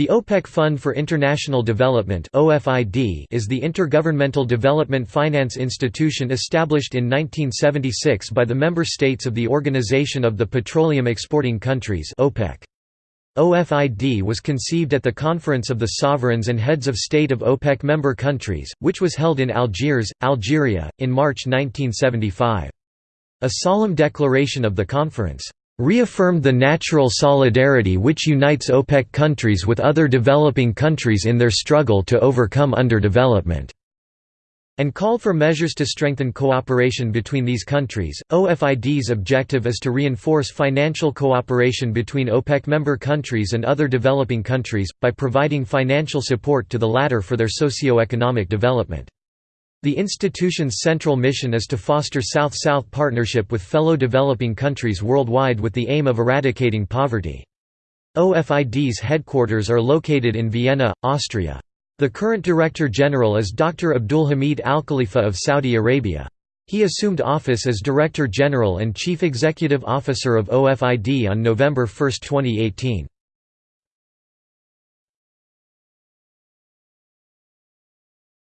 The OPEC Fund for International Development is the intergovernmental development finance institution established in 1976 by the member states of the Organization of the Petroleum Exporting Countries OPEC. OFID was conceived at the Conference of the Sovereigns and Heads of State of OPEC member countries, which was held in Algiers, Algeria, in March 1975. A solemn declaration of the conference reaffirmed the natural solidarity which unites OPEC countries with other developing countries in their struggle to overcome underdevelopment and called for measures to strengthen cooperation between these countries. OFID's objective is to reinforce financial cooperation between OPEC member countries and other developing countries, by providing financial support to the latter for their socio-economic development. The institution's central mission is to foster South-South partnership with fellow developing countries worldwide with the aim of eradicating poverty. OFID's headquarters are located in Vienna, Austria. The current Director General is Dr. Abdulhamid Al Khalifa of Saudi Arabia. He assumed office as Director General and Chief Executive Officer of OFID on November 1, 2018.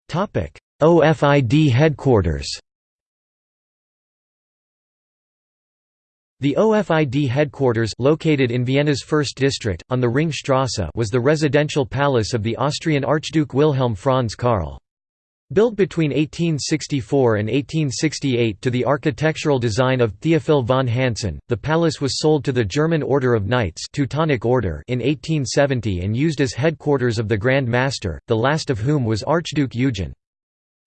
Topic: OFID headquarters The OFID headquarters located in Vienna's first district, on the Ringstrasse was the residential palace of the Austrian Archduke Wilhelm Franz Karl. Built between 1864 and 1868 to the architectural design of Theophil von Hansen, the palace was sold to the German Order of Knights Teutonic Order in 1870 and used as headquarters of the Grand Master, the last of whom was Archduke Eugen.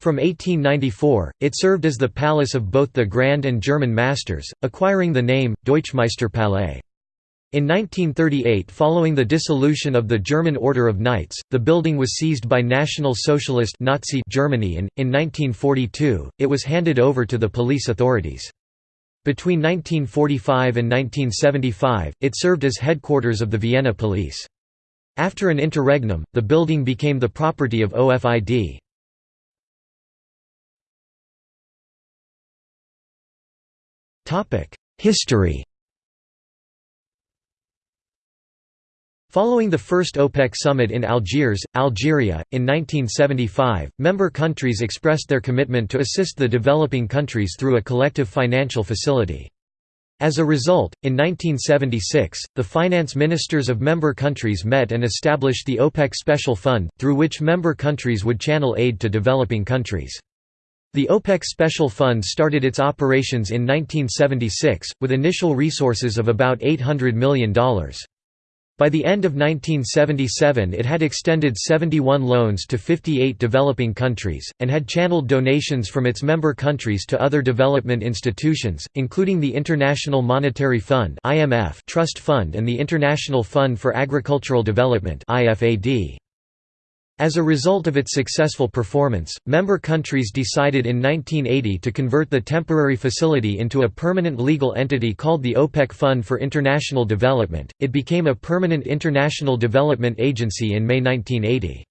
From 1894, it served as the palace of both the Grand and German Masters, acquiring the name, Deutschmeisterpalais. In 1938 following the dissolution of the German Order of Knights, the building was seized by National Socialist Nazi Germany and, in 1942, it was handed over to the police authorities. Between 1945 and 1975, it served as headquarters of the Vienna police. After an interregnum, the building became the property of OFID. History Following the first OPEC summit in Algiers, Algeria, in 1975, member countries expressed their commitment to assist the developing countries through a collective financial facility. As a result, in 1976, the finance ministers of member countries met and established the OPEC Special Fund, through which member countries would channel aid to developing countries. The OPEC Special Fund started its operations in 1976, with initial resources of about $800 million. By the end of 1977 it had extended 71 loans to 58 developing countries, and had channeled donations from its member countries to other development institutions, including the International Monetary Fund Trust Fund and the International Fund for Agricultural Development IFAD. As a result of its successful performance, member countries decided in 1980 to convert the temporary facility into a permanent legal entity called the OPEC Fund for International Development. It became a permanent international development agency in May 1980.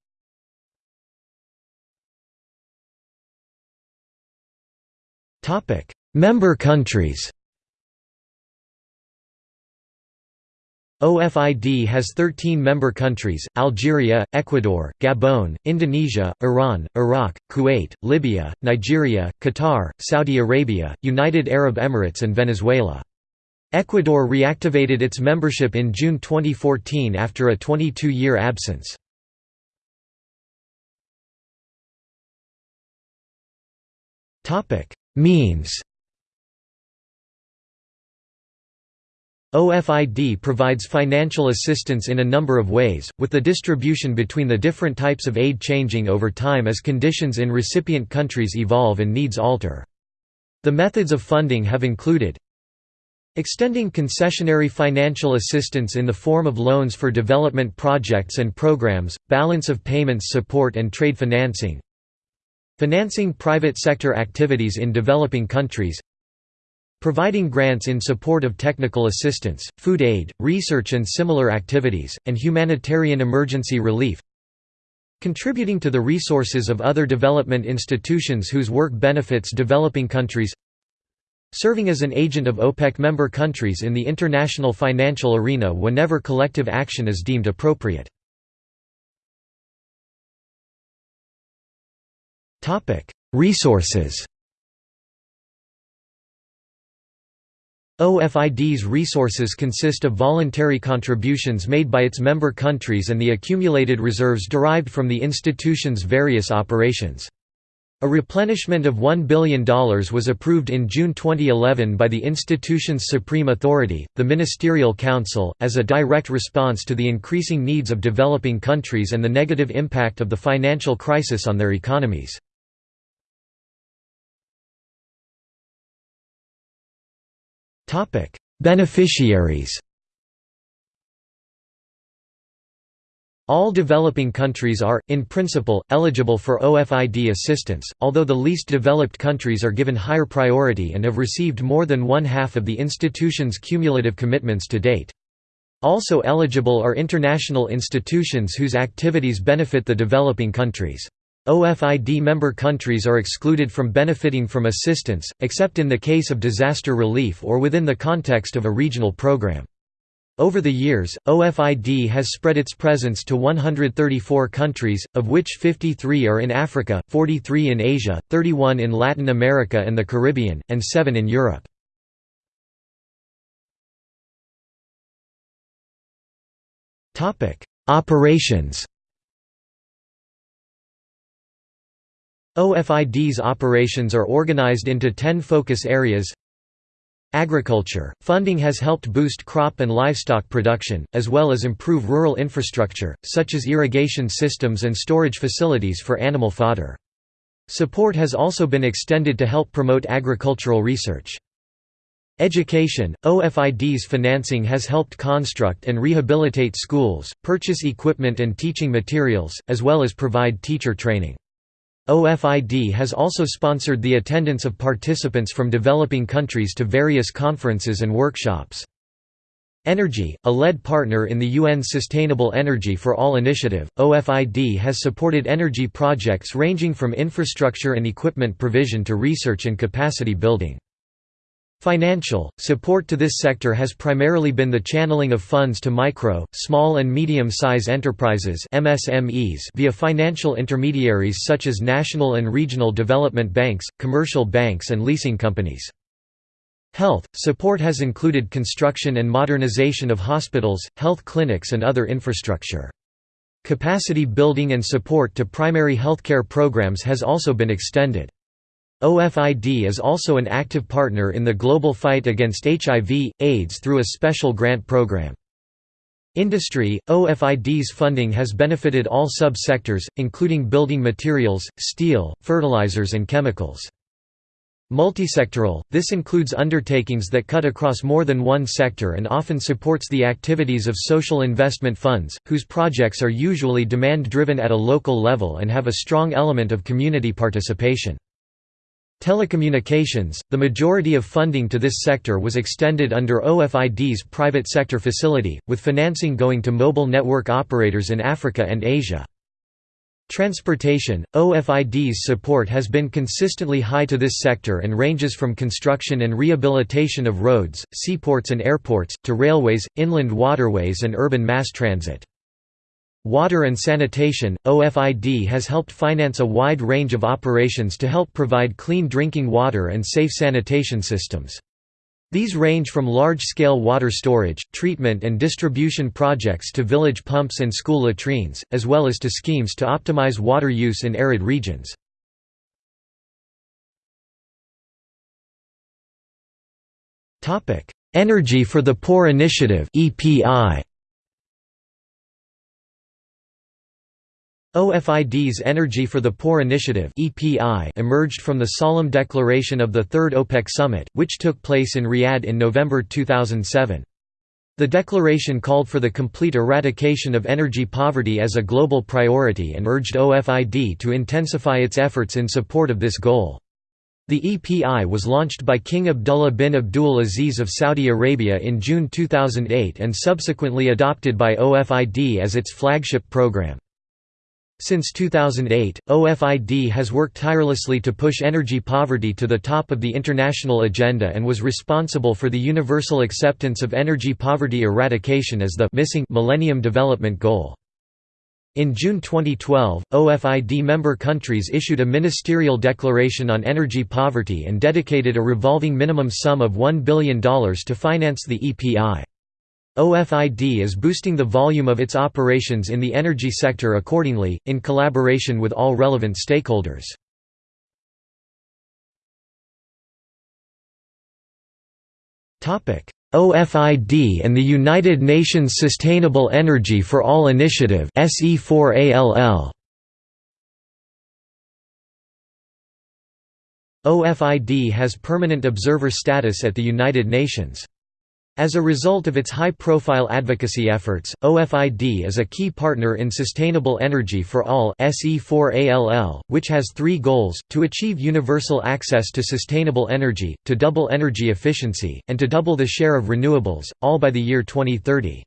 Topic: Member countries. OFID has 13 member countries, Algeria, Ecuador, Gabon, Indonesia, Iran, Iraq, Kuwait, Libya, Nigeria, Qatar, Saudi Arabia, United Arab Emirates and Venezuela. Ecuador reactivated its membership in June 2014 after a 22-year absence. Means OFID provides financial assistance in a number of ways, with the distribution between the different types of aid changing over time as conditions in recipient countries evolve and needs alter. The methods of funding have included Extending concessionary financial assistance in the form of loans for development projects and programs, balance of payments support and trade financing Financing private sector activities in developing countries providing grants in support of technical assistance, food aid, research and similar activities, and humanitarian emergency relief contributing to the resources of other development institutions whose work benefits developing countries serving as an agent of OPEC member countries in the international financial arena whenever collective action is deemed appropriate. Resources OFID's resources consist of voluntary contributions made by its member countries and the accumulated reserves derived from the institution's various operations. A replenishment of $1 billion was approved in June 2011 by the institution's supreme authority, the Ministerial Council, as a direct response to the increasing needs of developing countries and the negative impact of the financial crisis on their economies. Beneficiaries All developing countries are, in principle, eligible for OFID assistance, although the least developed countries are given higher priority and have received more than one-half of the institution's cumulative commitments to date. Also eligible are international institutions whose activities benefit the developing countries. OFID member countries are excluded from benefiting from assistance, except in the case of disaster relief or within the context of a regional program. Over the years, OFID has spread its presence to 134 countries, of which 53 are in Africa, 43 in Asia, 31 in Latin America and the Caribbean, and 7 in Europe. Operations OFID's operations are organized into 10 focus areas Agriculture – Funding has helped boost crop and livestock production, as well as improve rural infrastructure, such as irrigation systems and storage facilities for animal fodder. Support has also been extended to help promote agricultural research. Education – OFID's financing has helped construct and rehabilitate schools, purchase equipment and teaching materials, as well as provide teacher training. OFID has also sponsored the attendance of participants from developing countries to various conferences and workshops. Energy, a lead partner in the UN's Sustainable Energy for All initiative, OFID has supported energy projects ranging from infrastructure and equipment provision to research and capacity building. Financial support to this sector has primarily been the channeling of funds to micro, small and medium-size enterprises (MSMEs) via financial intermediaries such as national and regional development banks, commercial banks and leasing companies. Health support has included construction and modernization of hospitals, health clinics and other infrastructure. Capacity building and support to primary healthcare programs has also been extended. OFID is also an active partner in the global fight against HIV, AIDS through a special grant program. Industry – OFID's funding has benefited all sub-sectors, including building materials, steel, fertilizers and chemicals. Multisectoral – This includes undertakings that cut across more than one sector and often supports the activities of social investment funds, whose projects are usually demand-driven at a local level and have a strong element of community participation. Telecommunications – The majority of funding to this sector was extended under OFID's private sector facility, with financing going to mobile network operators in Africa and Asia. Transportation – OFID's support has been consistently high to this sector and ranges from construction and rehabilitation of roads, seaports and airports, to railways, inland waterways and urban mass transit. Water and sanitation – OFID has helped finance a wide range of operations to help provide clean drinking water and safe sanitation systems. These range from large-scale water storage, treatment and distribution projects to village pumps and school latrines, as well as to schemes to optimize water use in arid regions. Energy for the Poor Initiative EPI OFID's Energy for the Poor Initiative emerged from the solemn declaration of the Third OPEC Summit, which took place in Riyadh in November 2007. The declaration called for the complete eradication of energy poverty as a global priority and urged OFID to intensify its efforts in support of this goal. The EPI was launched by King Abdullah bin Abdul Aziz of Saudi Arabia in June 2008 and subsequently adopted by OFID as its flagship program. Since 2008, OFID has worked tirelessly to push energy poverty to the top of the international agenda and was responsible for the universal acceptance of energy poverty eradication as the missing Millennium Development Goal. In June 2012, OFID member countries issued a ministerial declaration on energy poverty and dedicated a revolving minimum sum of $1 billion to finance the EPI. OFID is boosting the volume of its operations in the energy sector accordingly, in collaboration with all relevant stakeholders. OFID and the United Nations Sustainable Energy for All Initiative SE4ALL OFID has permanent observer status at the United Nations. As a result of its high-profile advocacy efforts, OFID is a key partner in Sustainable Energy for All SE4ALL, which has three goals, to achieve universal access to sustainable energy, to double energy efficiency, and to double the share of renewables, all by the year 2030.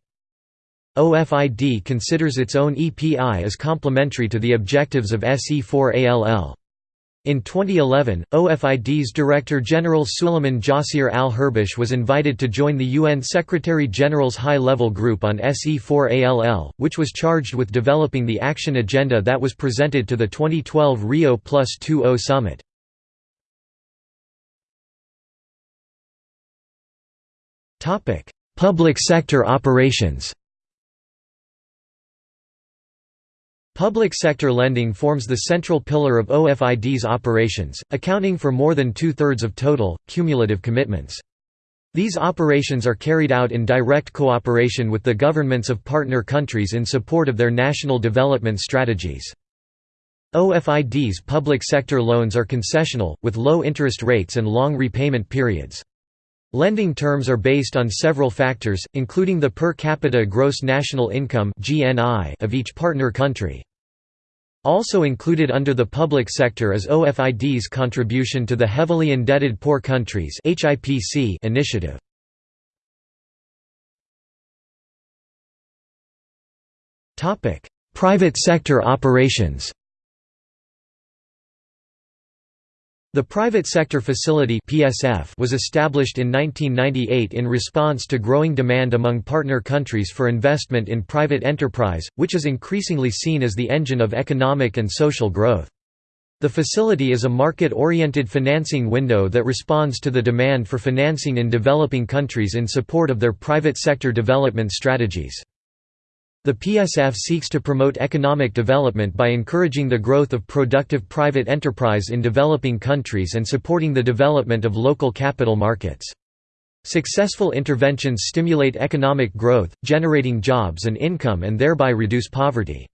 OFID considers its own EPI as complementary to the objectives of SE4ALL. In 2011, OFID's Director General Suleiman Jasir al-Herbish was invited to join the UN Secretary-General's high-level group on SE4ALL, which was charged with developing the action agenda that was presented to the 2012 Rio Plus 20 summit. Public sector operations Public sector lending forms the central pillar of OFID's operations, accounting for more than two-thirds of total, cumulative commitments. These operations are carried out in direct cooperation with the governments of partner countries in support of their national development strategies. OFID's public sector loans are concessional, with low interest rates and long repayment periods. Lending terms are based on several factors, including the per capita gross national income of each partner country. Also included under the public sector is OFID's contribution to the Heavily Indebted Poor Countries initiative. Private sector operations The Private Sector Facility (PSF) was established in 1998 in response to growing demand among partner countries for investment in private enterprise, which is increasingly seen as the engine of economic and social growth. The facility is a market-oriented financing window that responds to the demand for financing in developing countries in support of their private sector development strategies. The PSF seeks to promote economic development by encouraging the growth of productive private enterprise in developing countries and supporting the development of local capital markets. Successful interventions stimulate economic growth, generating jobs and income and thereby reduce poverty.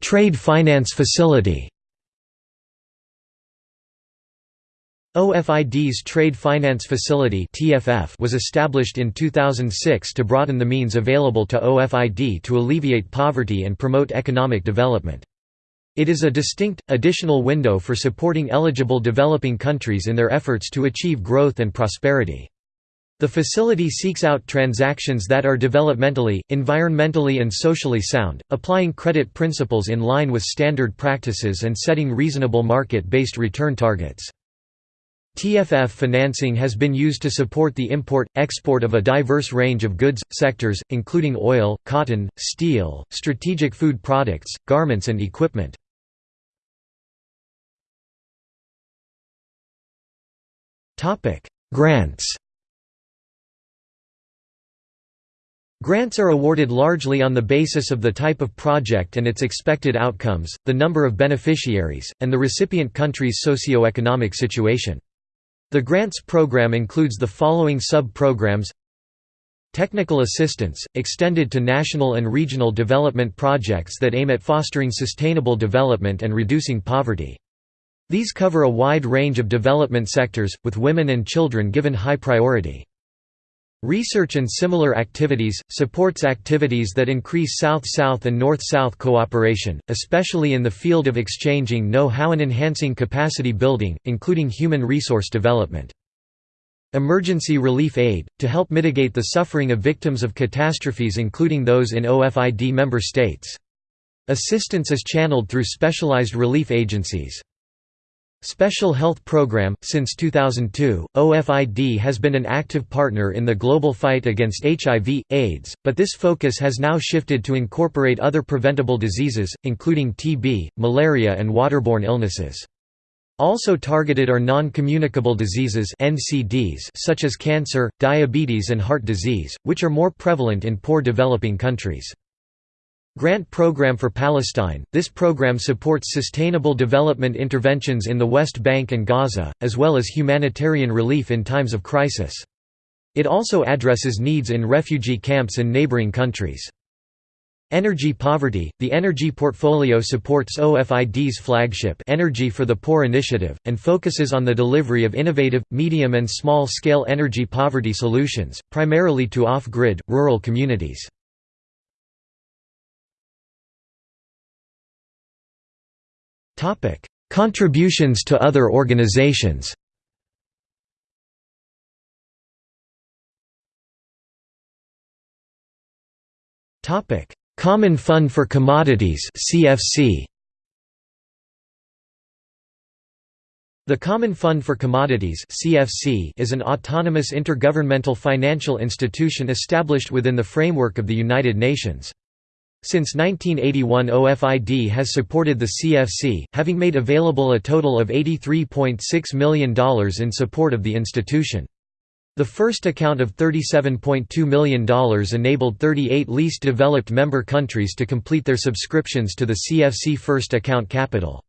Trade finance facility OFID's Trade Finance Facility was established in 2006 to broaden the means available to OFID to alleviate poverty and promote economic development. It is a distinct, additional window for supporting eligible developing countries in their efforts to achieve growth and prosperity. The facility seeks out transactions that are developmentally, environmentally and socially sound, applying credit principles in line with standard practices and setting reasonable market-based return targets. TFF financing has been used to support the import-export of a diverse range of goods, sectors, including oil, cotton, steel, strategic food products, garments and equipment. Grants Grants are awarded largely on the basis of the type of project and its expected outcomes, the number of beneficiaries, and the recipient country's socio-economic situation. The grants program includes the following sub-programs Technical assistance, extended to national and regional development projects that aim at fostering sustainable development and reducing poverty. These cover a wide range of development sectors, with women and children given high priority. Research and similar activities, supports activities that increase South-South and North-South cooperation, especially in the field of exchanging know-how and enhancing capacity building, including human resource development. Emergency relief aid, to help mitigate the suffering of victims of catastrophes including those in OFID member states. Assistance is channeled through specialized relief agencies. Special Health Program Since 2002, OFID has been an active partner in the global fight against HIV, AIDS, but this focus has now shifted to incorporate other preventable diseases, including TB, malaria, and waterborne illnesses. Also targeted are non-communicable diseases NCDs such as cancer, diabetes and heart disease, which are more prevalent in poor developing countries. Grant Program for Palestine – This program supports sustainable development interventions in the West Bank and Gaza, as well as humanitarian relief in times of crisis. It also addresses needs in refugee camps in neighboring countries. Energy poverty – The Energy Portfolio supports OFID's flagship Energy for the Poor initiative, and focuses on the delivery of innovative, medium and small-scale energy poverty solutions, primarily to off-grid, rural communities. Topic: Contributions to other organizations. Topic: Common Fund for Commodities (CFC). The Common Fund for Commodities (CFC) is an autonomous intergovernmental financial institution established within the framework of the United Nations. Since 1981 OFID has supported the CFC, having made available a total of $83.6 million in support of the institution. The first account of $37.2 million enabled 38 least developed member countries to complete their subscriptions to the CFC First Account Capital.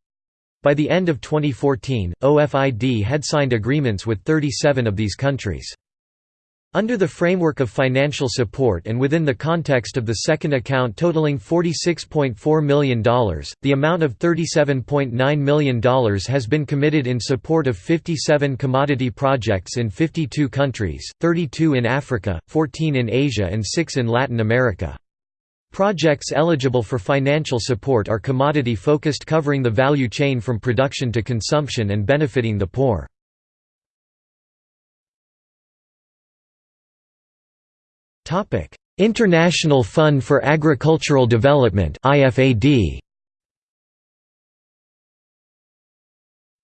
By the end of 2014, OFID had signed agreements with 37 of these countries. Under the framework of financial support and within the context of the second account totaling $46.4 million, the amount of $37.9 million has been committed in support of 57 commodity projects in 52 countries, 32 in Africa, 14 in Asia and 6 in Latin America. Projects eligible for financial support are commodity-focused covering the value chain from production to consumption and benefiting the poor. International Fund for Agricultural Development IFAD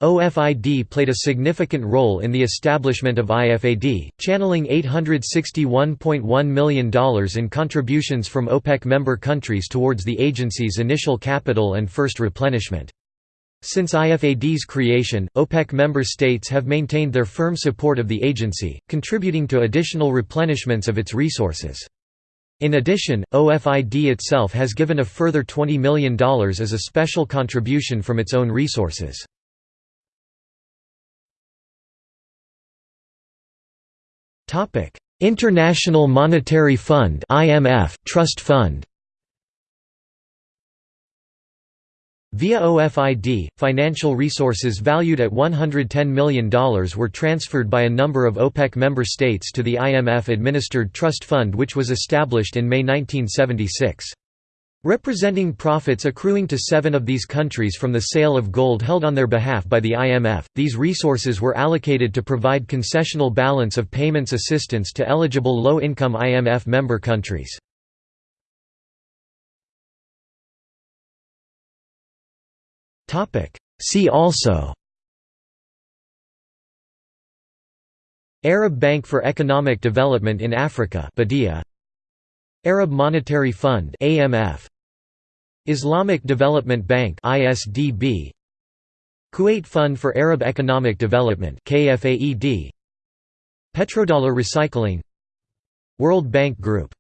OFID played a significant role in the establishment of IFAD, channeling $861.1 million in contributions from OPEC member countries towards the agency's initial capital and first replenishment. Since IFAD's creation, OPEC member states have maintained their firm support of the agency, contributing to additional replenishments of its resources. In addition, OFID itself has given a further $20 million as a special contribution from its own resources. International Monetary Fund (IMF) Trust Fund Via OFID, financial resources valued at $110 million were transferred by a number of OPEC member states to the IMF-administered trust fund which was established in May 1976. Representing profits accruing to seven of these countries from the sale of gold held on their behalf by the IMF, these resources were allocated to provide concessional balance of payments assistance to eligible low-income IMF member countries. See also. Arab Bank for Economic Development in Africa BADEA. Arab Monetary Fund AMF Islamic Development Bank ISDB Kuwait Fund for Arab Economic Development KFAED Petrodollar Recycling. World Bank Group